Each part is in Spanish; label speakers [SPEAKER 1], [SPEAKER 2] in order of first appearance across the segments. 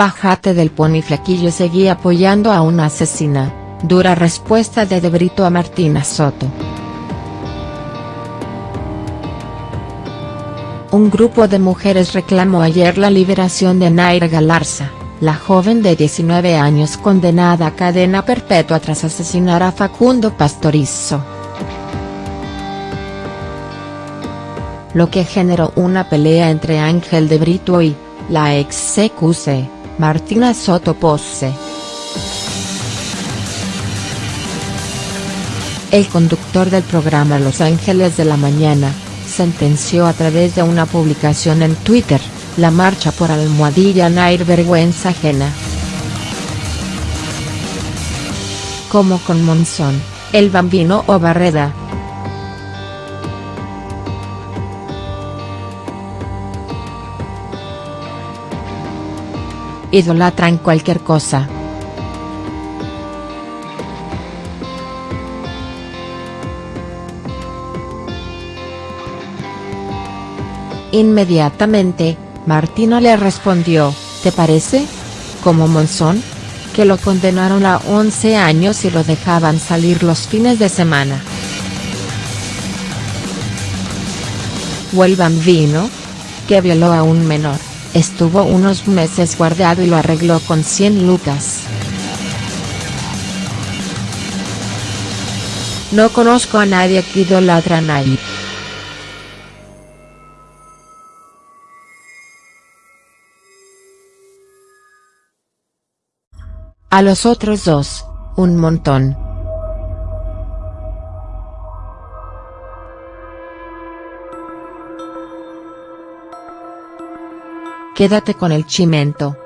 [SPEAKER 1] Bájate del pony flaquillo seguí apoyando a una asesina, dura respuesta de De Brito a Martina Soto. Un grupo de mujeres reclamó ayer la liberación de Naira Galarza, la joven de 19 años condenada a cadena perpetua tras asesinar a Facundo Pastorizo. Lo que generó una pelea entre Ángel de Brito y, la ex CQC. Martina Soto Posse. El conductor del programa Los Ángeles de la Mañana, sentenció a través de una publicación en Twitter, la marcha por Almohadilla Nair vergüenza ajena. Como con Monzón, el bambino o Barreda, idolatran cualquier cosa. Inmediatamente, Martino le respondió, ¿te parece? Como Monzón? Que lo condenaron a 11 años y lo dejaban salir los fines de semana. O el bambino? Que violó a un menor. Estuvo unos meses guardado y lo arregló con 100 lucas. No conozco a nadie que idolatra a Nair. A los otros dos, un montón. Quédate con el chimento.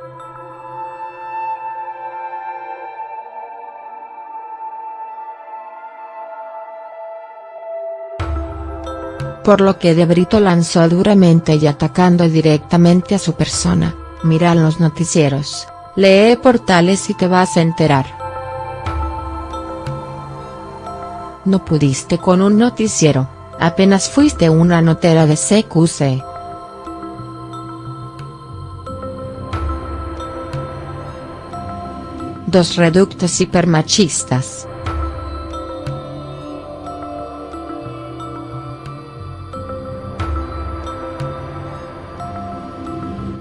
[SPEAKER 1] Por lo que De Brito lanzó duramente y atacando directamente a su persona, mira los noticieros, lee portales y te vas a enterar. No pudiste con un noticiero, apenas fuiste una notera de CQC. Dos reductos hipermachistas.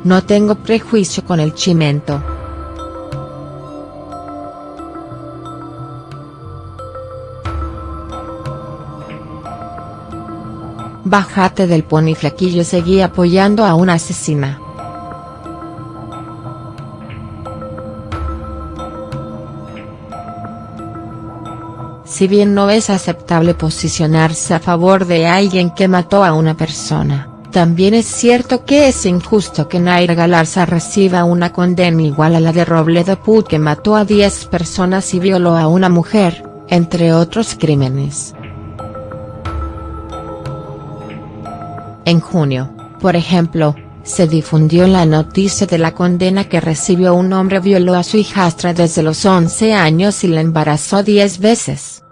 [SPEAKER 1] No tengo prejuicio con el chimento. Bájate del pony flaquillo seguí apoyando a una asesina. Si bien no es aceptable posicionarse a favor de alguien que mató a una persona, también es cierto que es injusto que Naira Galarza reciba una condena igual a la de Robledo Put que mató a 10 personas y violó a una mujer, entre otros crímenes. En junio, por ejemplo, se difundió la noticia de la condena que recibió un hombre violó a su hijastra desde los 11 años y la embarazó 10 veces.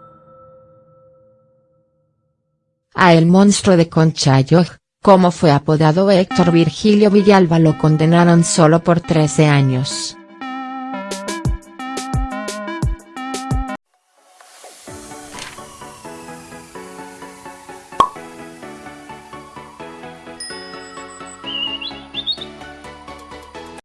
[SPEAKER 1] A el monstruo de Conchayo, como fue apodado Héctor Virgilio Villalba lo condenaron solo por 13 años.